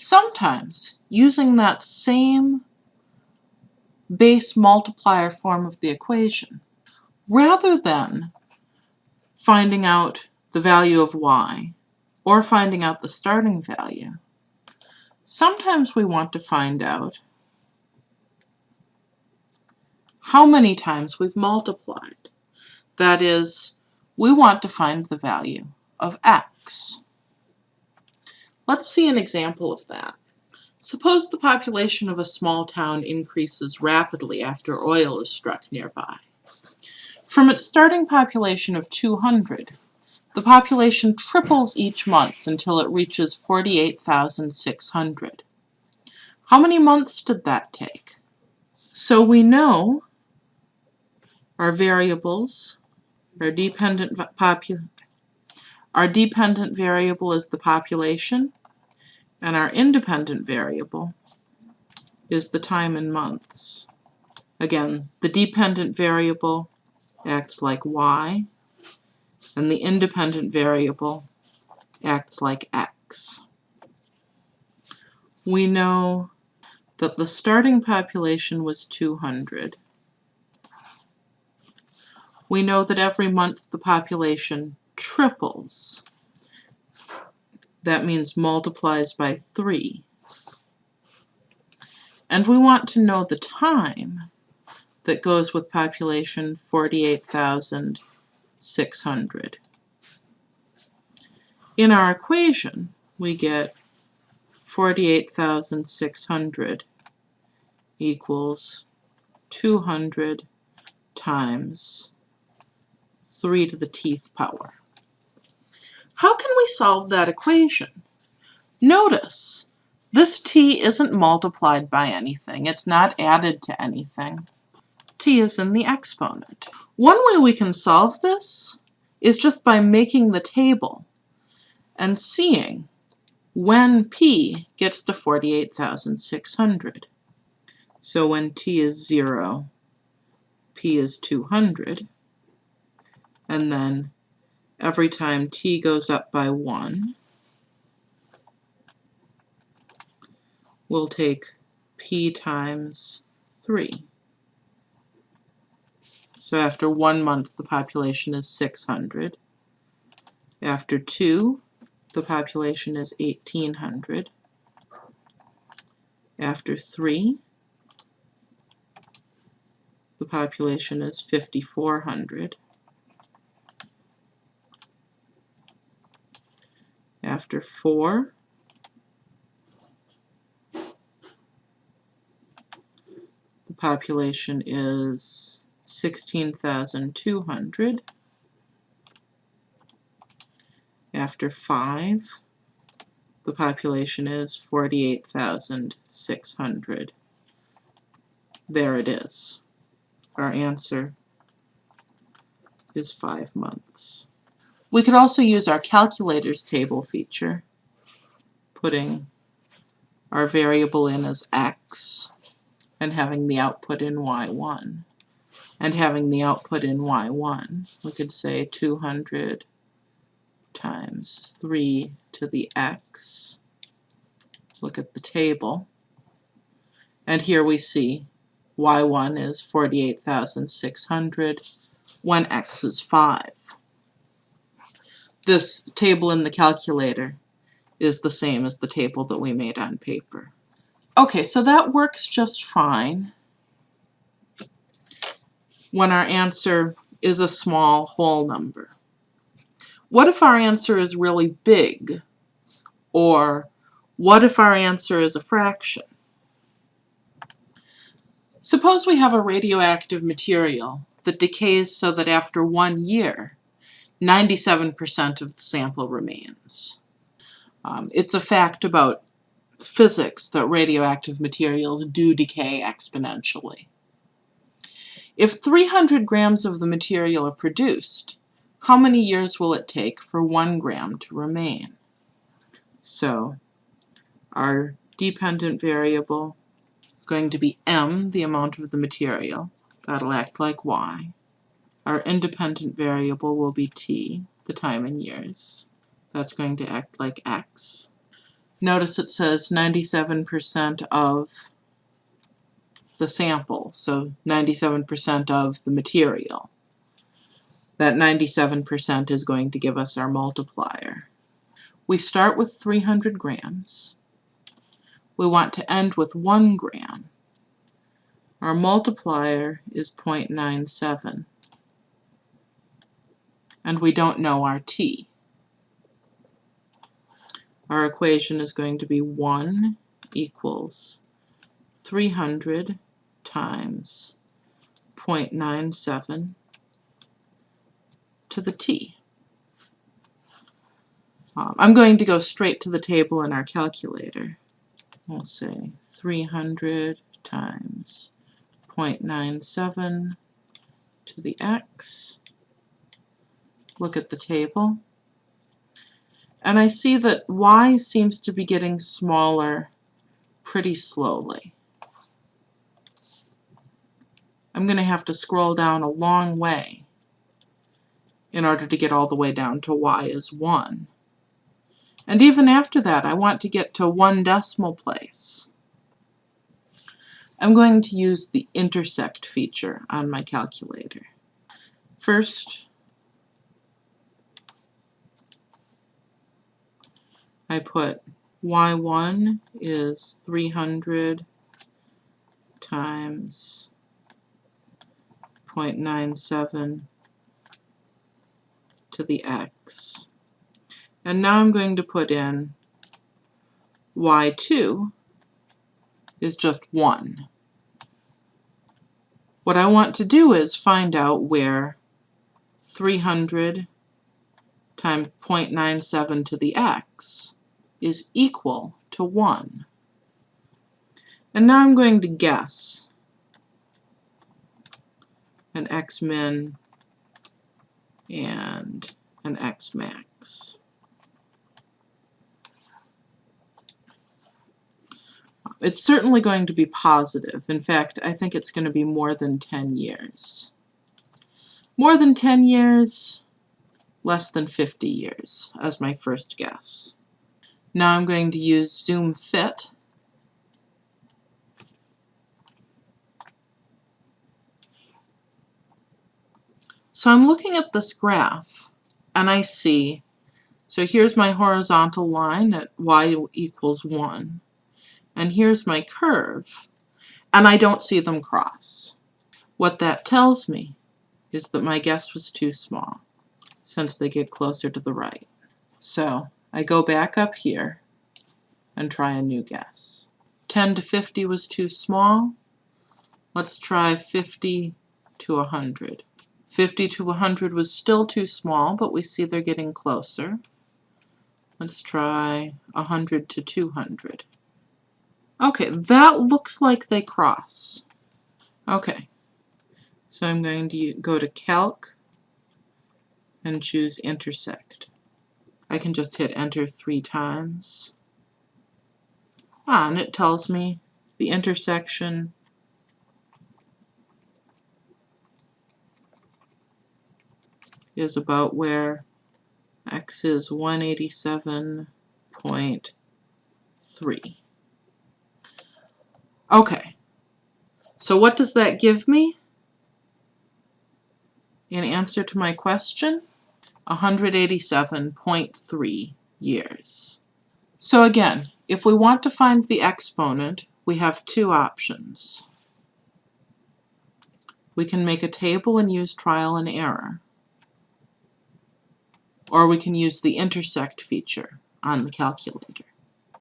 Sometimes, using that same base multiplier form of the equation, rather than finding out the value of y or finding out the starting value, sometimes we want to find out how many times we've multiplied. That is, we want to find the value of x. Let's see an example of that. Suppose the population of a small town increases rapidly after oil is struck nearby. From its starting population of 200, the population triples each month until it reaches 48,600. How many months did that take? So we know our variables, our dependent our dependent variable is the population, and our independent variable is the time in months. Again, the dependent variable acts like y, and the independent variable acts like x. We know that the starting population was 200. We know that every month the population triples. That means multiplies by 3. And we want to know the time that goes with population 48,600. In our equation, we get 48,600 equals 200 times 3 to the t-th power. How can we solve that equation? Notice, this t isn't multiplied by anything. It's not added to anything. t is in the exponent. One way we can solve this is just by making the table and seeing when p gets to 48,600. So when t is 0, p is 200, and then every time t goes up by 1, we'll take p times 3. So after one month, the population is 600. After two, the population is 1800. After three, the population is 5400. After 4, the population is 16,200. After 5, the population is 48,600. There it is. Our answer is 5 months. We could also use our calculators table feature, putting our variable in as x and having the output in y1 and having the output in y1 we could say 200 times 3 to the x. Look at the table. And here we see y1 is 48,600 when x is 5 this table in the calculator is the same as the table that we made on paper. Okay, so that works just fine when our answer is a small whole number. What if our answer is really big? Or what if our answer is a fraction? Suppose we have a radioactive material that decays so that after one year 97% of the sample remains. Um, it's a fact about physics that radioactive materials do decay exponentially. If 300 grams of the material are produced, how many years will it take for one gram to remain? So our dependent variable is going to be m, the amount of the material. That'll act like y. Our independent variable will be t, the time in years. That's going to act like x. Notice it says 97% of the sample, so 97% of the material. That 97% is going to give us our multiplier. We start with 300 grams. We want to end with 1 gram. Our multiplier is 0.97. And we don't know our t. Our equation is going to be 1 equals 300 times 0.97 to the t. Um, I'm going to go straight to the table in our calculator. We'll say 300 times 0.97 to the x. Look at the table. And I see that y seems to be getting smaller pretty slowly. I'm going to have to scroll down a long way in order to get all the way down to y is 1. And even after that, I want to get to one decimal place. I'm going to use the intersect feature on my calculator. First, I put y1 is 300 times 0.97 to the x. And now I'm going to put in y2 is just 1. What I want to do is find out where 300 times 0.97 to the x is equal to 1. And now I'm going to guess an x min and an x max. It's certainly going to be positive. In fact, I think it's going to be more than 10 years. More than 10 years, less than 50 years as my first guess. Now I'm going to use Zoom Fit. So I'm looking at this graph and I see, so here's my horizontal line at y equals 1 and here's my curve, and I don't see them cross. What that tells me is that my guess was too small, since they get closer to the right. So I go back up here and try a new guess. 10 to 50 was too small. Let's try 50 to 100. 50 to 100 was still too small, but we see they're getting closer. Let's try 100 to 200. Okay, that looks like they cross. Okay, so I'm going to go to Calc and choose Intersect. I can just hit Enter three times. Ah, and it tells me the intersection is about where x is 187.3. Okay, so what does that give me? In answer to my question, 187.3 years. So again, if we want to find the exponent, we have two options. We can make a table and use trial and error. Or we can use the intersect feature on the calculator.